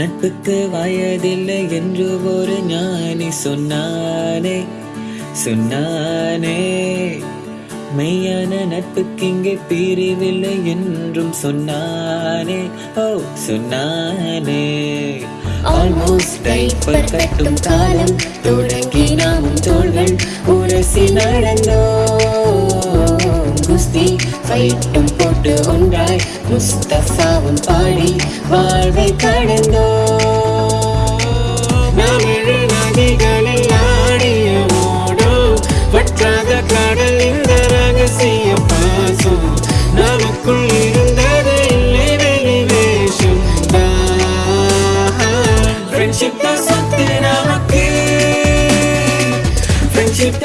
நட்புக்கு வயதில்லை என்று ஒரு ஞானி சொன்னானே சொன்னானே. மெய்யான நட்புக்கு இங்கே பிரிவில்லை என்றும் சொன்னானே ஓ சொன்னானே. ஆல்மோஸ்ட் டைப்பர் கட்டும் காலம் தொடங்கி நாமும் தோள்கள் உரசி நடந்தோம். குஸ்தி ஃபைட்டும் போட்டு ஒன்றாய் முஸ்தஃபாவும் பாடி வாழ்வை கடந்தோம் ரகசிய பாசம் நமக்குள் இருந்தது இல்லை வெளிவேஷம் ஃப்ரெண்ட்ஷிப் தான் சொத்து நமக்கு ஃப்ரெண்ட்ஷிப்